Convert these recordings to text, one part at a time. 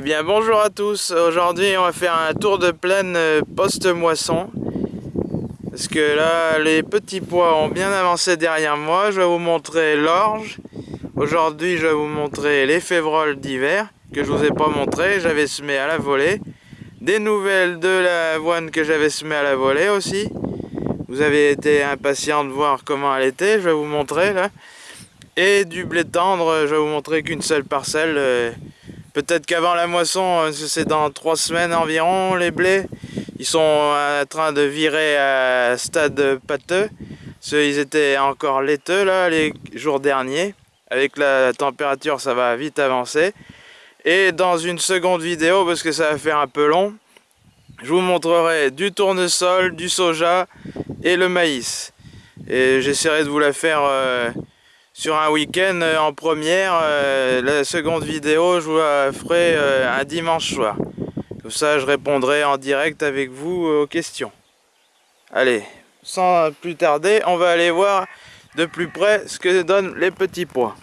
Eh bien bonjour à tous, aujourd'hui on va faire un tour de plaine euh, post-moisson. Parce que là les petits pois ont bien avancé derrière moi, je vais vous montrer l'orge. Aujourd'hui je vais vous montrer les févroles d'hiver que je vous ai pas montré, j'avais semé à la volée. Des nouvelles de l'avoine que j'avais semé à la volée aussi. Vous avez été impatient de voir comment elle était, je vais vous montrer là. Et du blé tendre, je vais vous montrer qu'une seule parcelle euh, Peut-être qu'avant la moisson, euh, c'est dans trois semaines environ, les blés, ils sont en train de virer à stade pâteux. Ils étaient encore laiteux là, les jours derniers. Avec la température, ça va vite avancer. Et dans une seconde vidéo, parce que ça va faire un peu long, je vous montrerai du tournesol, du soja et le maïs. Et j'essaierai de vous la faire... Euh, sur un week-end euh, en première. Euh, la seconde vidéo, je vous la ferai euh, un dimanche soir. Comme ça, je répondrai en direct avec vous aux questions. Allez, sans plus tarder, on va aller voir de plus près ce que donnent les petits pois.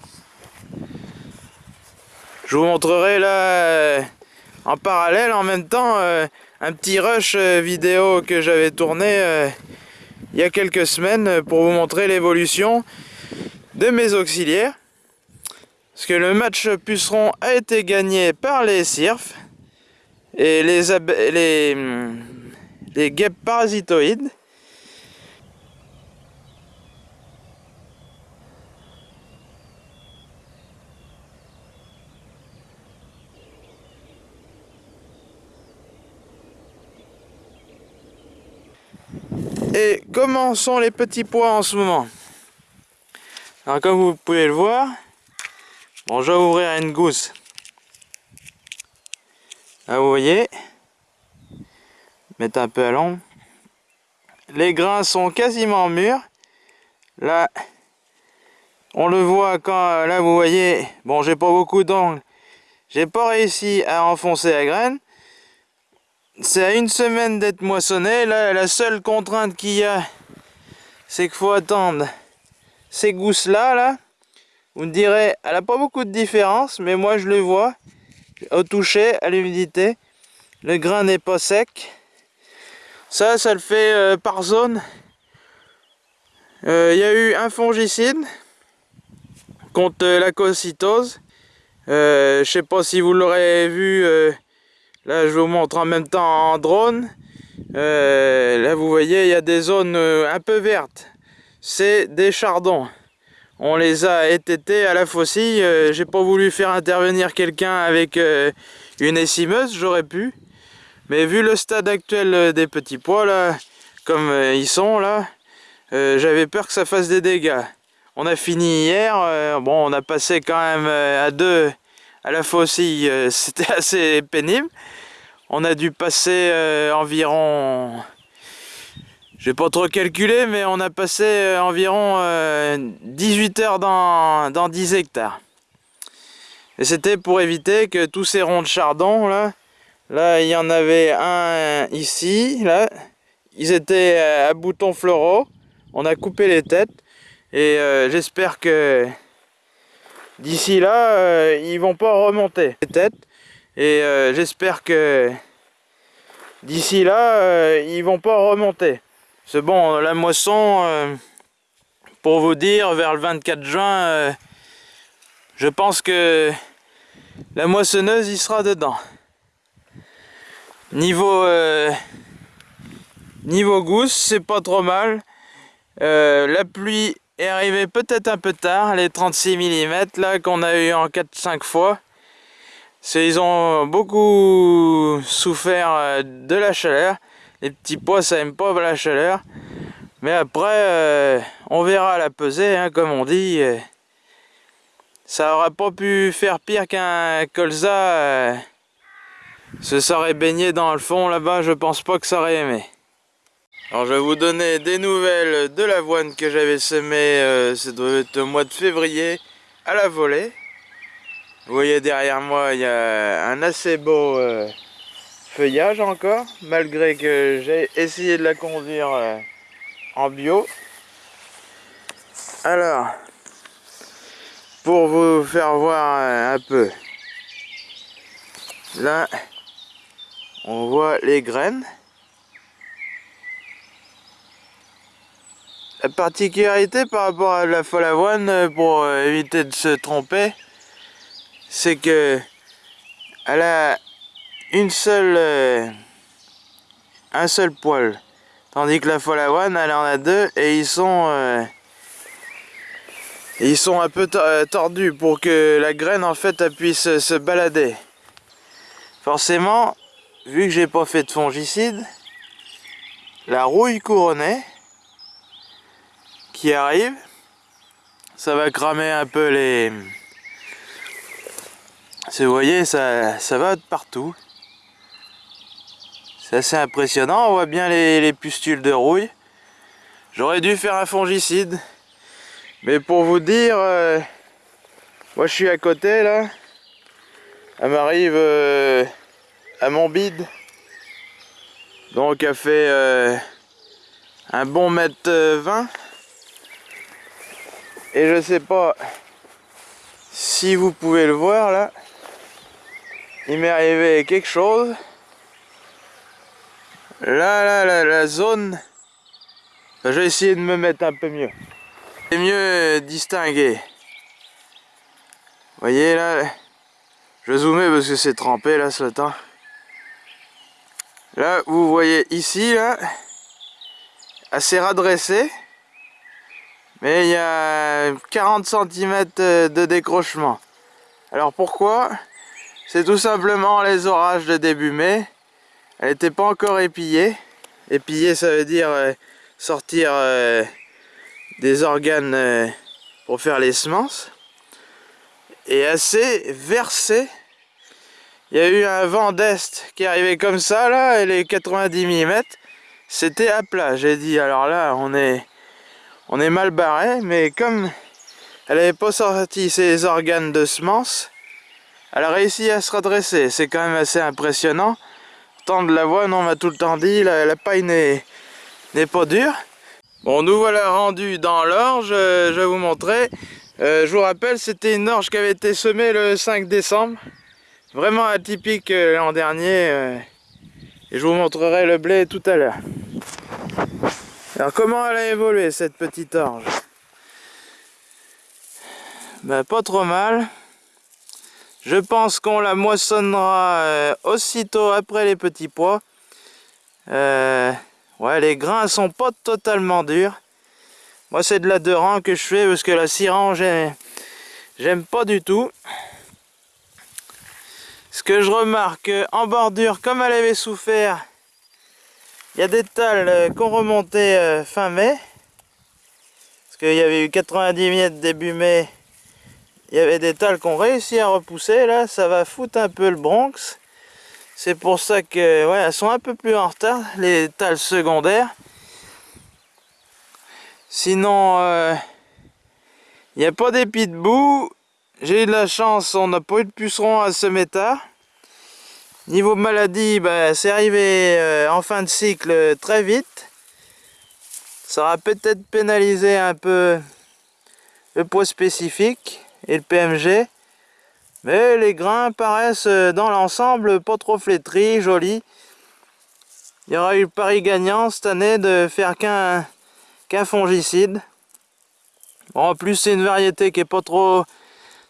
Je vous montrerai là, en parallèle, en même temps, un petit rush vidéo que j'avais tourné il y a quelques semaines pour vous montrer l'évolution de mes auxiliaires. Parce que le match puceron a été gagné par les cirfs et les, les, les guêpes parasitoïdes. Et comment sont les petits pois en ce moment? Alors comme vous pouvez le voir, bon je vais ouvrir une gousse. Là vous voyez, mettre un peu à l'ombre. Les grains sont quasiment mûrs. Là, on le voit quand, là vous voyez, bon j'ai pas beaucoup d'ongles. J'ai pas réussi à enfoncer la graine. C'est à une semaine d'être moissonné. Là, la seule contrainte qu'il y a, c'est qu'il faut attendre ces gousses là, vous me direz, elle n'a pas beaucoup de différence, mais moi je le vois au toucher, à l'humidité. Le grain n'est pas sec. Ça, ça le fait euh, par zone. Euh, il y a eu un fongicide contre la cocytose. Euh, je sais pas si vous l'aurez vu, là je vous montre en même temps en drone. là vous voyez, il y a des zones un peu vertes c'est des chardons. On les a étêtés à la faucille. Euh, j'ai pas voulu faire intervenir quelqu'un avec euh, une essimeuse, j'aurais pu. Mais vu le stade actuel euh, des petits pois, là, comme ils sont là, j'avais peur que ça fasse des dégâts. On a fini hier, bon on a passé quand même à deux à la faucille, c'était assez pénible. On a dû passer environ j'ai pas trop calculé, mais on a passé euh, environ 18 euh, heures dans, dans 10 hectares. Et c'était pour éviter que tous ces ronds de chardon, là, là, il y en avait un ici, là, ils étaient euh, à boutons floraux. On a coupé les têtes. Et j'espère que d'ici là, ils vont pas remonter les têtes. Et j'espère que d'ici là, ils vont pas remonter. C'est bon, la moisson, euh, pour vous dire, vers le 24 juin, euh, je pense que la moissonneuse y sera dedans. Niveau, euh, niveau gousse, c'est pas trop mal. la pluie est arrivée peut-être un peu tard, les 36 mm là qu'on a eu en 4-5 fois. Ils ont beaucoup souffert de la chaleur. Les petits pois, ça aime pas la chaleur. Mais après, euh, on verra la pesée, hein, comme on dit. Ça aurait pas pu faire pire qu'un colza. Euh, se serait baigné dans le fond là-bas, je pense pas que ça aurait aimé. Alors je vais vous donner des nouvelles de l'avoine que j'avais semée, euh, au mois de février, à la volée. Vous voyez derrière moi, il y a un assez beau feuillage encore, malgré que j'ai essayé de la conduire euh, en bio. Alors, pour vous faire voir un peu, Là, on voit les graines. La particularité par rapport à la folle avoine, euh, pour euh, éviter de se tromper, c'est que elle a une seule, euh, un seul poil. Tandis que la folle avoine, elle en a deux et ils sont, ils sont un peu tordus pour que la graine en fait puisse se balader. Forcément, vu que j'ai pas fait de fongicide, la rouille couronnée qui arrive. Ça va cramer un peu les... Vous voyez, ça, ça va de partout. C'est assez impressionnant, on voit bien les, pustules de rouille. J'aurais dû faire un fongicide. Mais pour vous dire, euh, moi je suis à côté là. Elle m'arrive euh, à mon bide. Donc elle fait euh, un bon mètre 20. Et je sais pas si vous pouvez le voir là. Il m'est arrivé quelque chose. Là, là, là, la zone. Je vais essayer de me mettre un peu mieux. C'est mieux distinguer. Vous voyez là, je vais zoomer parce que c'est trempé là ce temps. Là, vous voyez ici là, assez radressé. Mais il y a 40 cm de décrochement. Alors pourquoi? C'est tout simplement les orages de début mai. Elle n'était pas encore épillée. Épillée ça veut dire euh, sortir euh, des organes euh, pour faire les semences. Et assez versée. Il y a eu un vent d'est qui arrivé comme ça là, et les 90 mm, c'était à plat. J'ai dit alors là on est on est mal barré, mais comme elle n'avait pas sorti ses organes de semence, elle a réussi à se redresser. C'est quand même assez impressionnant. De la voix, on m'a tout le temps dit, la, paille n'est pas dure. Bon, nous voilà rendus dans l'orge, je vais vous montrer. Euh, je vous rappelle, c'était une orge qui avait été semée le 5 décembre. Vraiment atypique euh, l'an dernier. Euh, et je vous montrerai le blé tout à l'heure. Alors comment elle a évolué cette petite orge? Ben, Pas trop mal. Je pense qu'on la moissonnera euh, aussitôt après les petits pois. Euh, ouais, les grains sont pas totalement durs. Moi c'est de la deux rangs que je fais parce que la six rangs j'aime pas du tout. Ce que je remarque en bordure, comme elle avait souffert il y a des talles euh, qu'on remontait fin mai. Parce qu'il y avait eu 90 mètres début mai. Il y avait des talles qu'on réussi à repousser. Là, ça va foutre un peu le Bronx. C'est pour ça que, ouais, elles sont un peu plus en retard, les talles secondaires. Sinon, euh, il n'y a pas d'épis de boue. J'ai eu de la chance, on n'a pas eu de puceron à ce métal. Niveau maladie, bah, c'est arrivé euh, en fin de cycle très vite. Ça aura peut-être pénalisé un peu le poids spécifique et le PMG. Mais les grains paraissent euh, dans l'ensemble pas trop flétris, jolis. Il y aura eu le pari gagnant cette année de faire qu'un fongicide. en plus c'est une variété qui est pas trop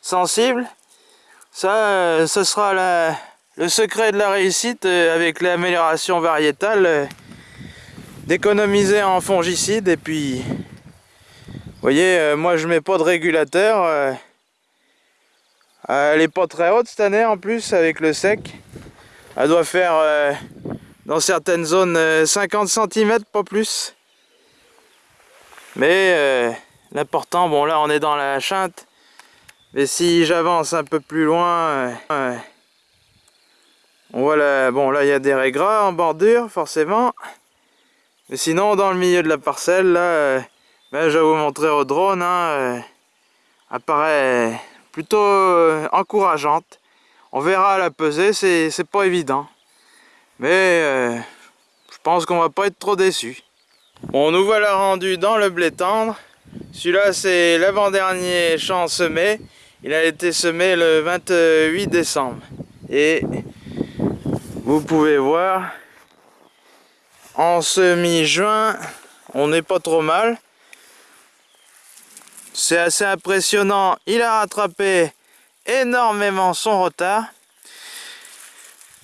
sensible. Ça, euh, ce sera la, le secret de la réussite euh, avec l'amélioration variétale, d'économiser en fongicide et puis, voyez, moi je mets pas de régulateur. Elle est pas très haute cette année en plus avec le sec. Elle doit faire dans certaines zones 50 cm, pas plus. Mais l'important, bon là on est dans la chinte, mais si j'avance un peu plus loin, voilà, bon là il y a des régras en bordure forcément. Mais sinon dans le milieu de la parcelle là, euh, ben, je vais vous montrer au drone, hein, euh, apparaît plutôt euh, encourageante. On verra la pesée, c'est pas évident. Mais je pense qu'on va pas être trop déçu. Bon, nous voilà rendus dans le blé tendre. Celui-là, c'est l'avant-dernier champ semé. Il a été semé le 28 décembre. Et vous pouvez voir en semi-juin on n'est pas trop mal c'est assez impressionnant il a rattrapé énormément son retard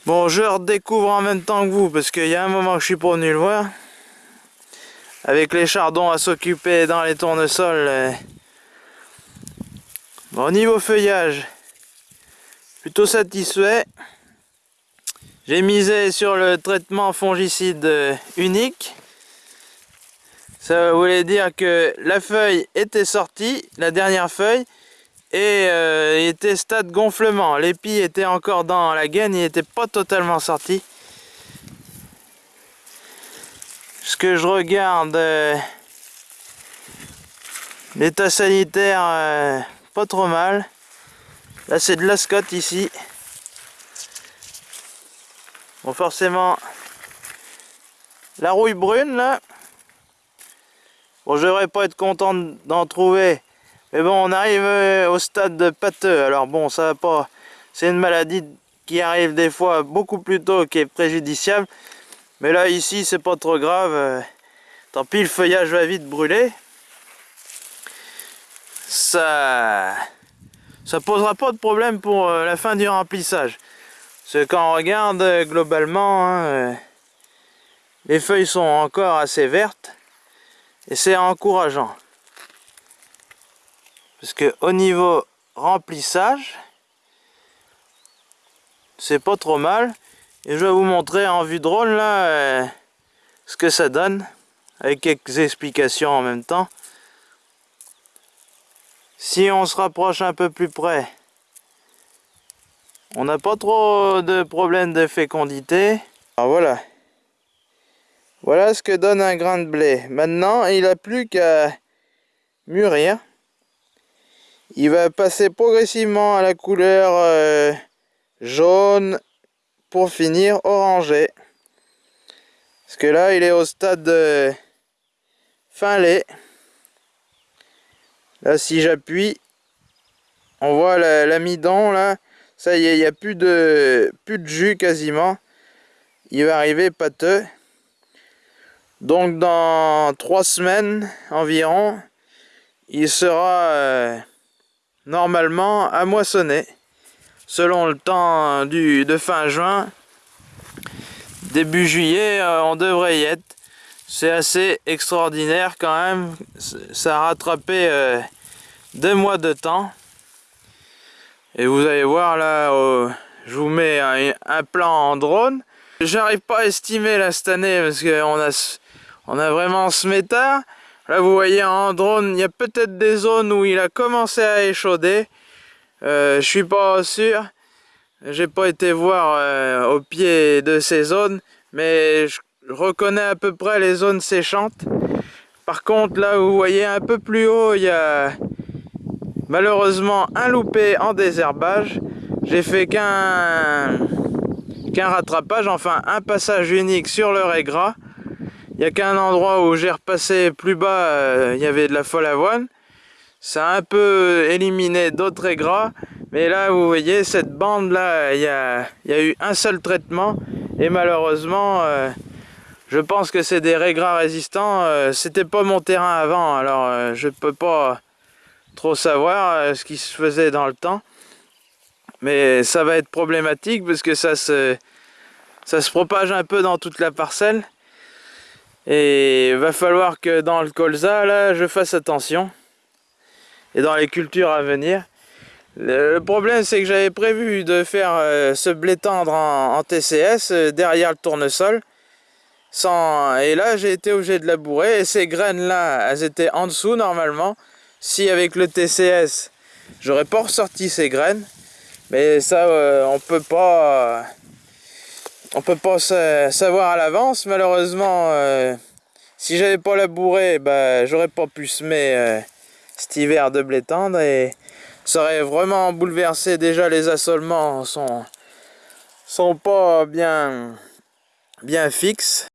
bon je redécouvre en même temps que vous parce qu'il y a un moment que je suis venu le voir avec les chardons à s'occuper dans les tournesols euh. bon, au niveau feuillage plutôt satisfait j'ai misé sur le traitement fongicide euh, unique. Ça voulait dire que la feuille était sortie, la dernière feuille, et euh, était stade gonflement. L'épi était encore dans la gaine, il n'était pas totalement sorti. Ce que je regarde, euh, l'état sanitaire, pas trop mal. Là c'est de la Scott ici. Bon, forcément, la rouille brune, là, bon, je devrais pas être content d'en trouver, mais bon, on arrive euh, au stade de pâteux, alors bon, ça va pas, c'est une maladie qui arrive des fois beaucoup plus tôt, qui est préjudiciable, mais là, ici, c'est pas trop grave, euh, tant pis, le feuillage va vite brûler, ça ça posera pas de problème pour euh, la fin du remplissage. Parce que quand on regarde globalement, hein, les feuilles sont encore assez vertes et c'est encourageant. Parce que au niveau remplissage, c'est pas trop mal. Et je vais vous montrer en vue drôle là euh, ce que ça donne avec quelques explications en même temps. Si on se rapproche un peu plus près, on n'a pas trop de problèmes de fécondité. Alors voilà. Voilà ce que donne un grain de blé. Maintenant, il n'a plus qu'à mûrir. Il va passer progressivement à la couleur euh, jaune pour finir orangé. Parce que là, il est au stade de fin lait. Là, si j'appuie, on voit l'amidon là ça y est, il n'y a plus de, plus de jus quasiment. Il va arriver pâteux. Donc dans trois semaines environ, il sera euh, normalement à moissonner. Selon le temps du, de fin juin, début juillet, euh, on devrait y être. C'est assez extraordinaire quand même. Ça a rattrapé euh, deux mois de temps. Et vous allez voir là, je vous mets un, plan en drone. J'arrive pas à estimer là cette année parce qu'on a, on a vraiment ce méta. Là vous voyez en drone, il y a peut-être des zones où il a commencé à échauder. Euh, je suis pas sûr. J'ai pas été voir euh, au pied de ces zones, mais je reconnais à peu près les zones séchantes. Par contre là vous voyez un peu plus haut, il y a Malheureusement, un loupé en désherbage. J'ai fait qu'un qu'un rattrapage, enfin un passage unique sur le régras. Il n'y a qu'un endroit où j'ai repassé plus bas, euh, il y avait de la folle avoine. Ça a un peu éliminé d'autres régras. Mais là, vous voyez, cette bande-là, il y a, eu un seul traitement. Et malheureusement, euh, je pense que c'est des régras résistants. Euh, c'était pas mon terrain avant, alors je peux pas trop savoir ce qui se faisait dans le temps. Mais ça va être problématique parce que ça se propage un peu dans toute la parcelle. Et il va falloir que dans le colza, là, je fasse attention. Et dans les cultures à venir. Le problème, c'est que j'avais prévu de faire euh, ce blé tendre en, TCS euh, derrière le tournesol. Sans... Et là, j'ai été obligé de labourer. Et ces graines-là, elles étaient en dessous normalement si avec le TCS j'aurais pas ressorti ces graines mais ça euh, on peut pas on peut pas savoir à l'avance malheureusement euh, si j'avais pas labouré bah, j'aurais pas pu semer euh, cet hiver de blé tendre et ça aurait vraiment bouleversé déjà les assolements sont sont pas bien bien fixes.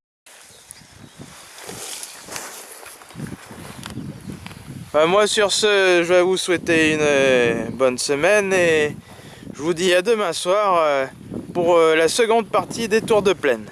Bah, moi sur ce, je vais vous souhaiter une euh, bonne semaine et je vous dis à demain soir euh, pour euh, la seconde partie des tours de plaine.